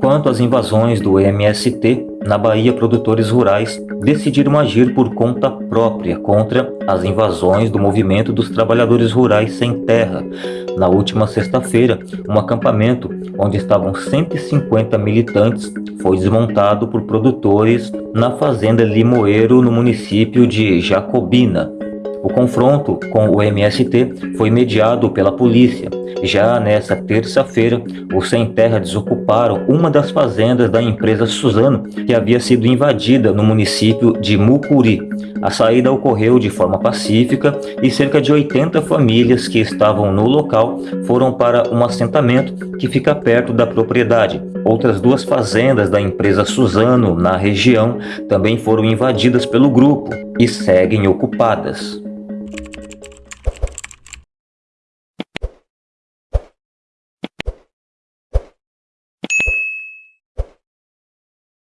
Quanto às invasões do MST, na Bahia produtores rurais decidiram agir por conta própria contra as invasões do movimento dos trabalhadores rurais sem terra. Na última sexta-feira, um acampamento onde estavam 150 militantes foi desmontado por produtores na fazenda Limoeiro, no município de Jacobina. O confronto com o MST foi mediado pela polícia. Já nessa terça-feira, os Sem Terra desocuparam uma das fazendas da empresa Suzano, que havia sido invadida no município de Mucuri. A saída ocorreu de forma pacífica e cerca de 80 famílias que estavam no local foram para um assentamento que fica perto da propriedade. Outras duas fazendas da empresa Suzano, na região, também foram invadidas pelo grupo e seguem ocupadas.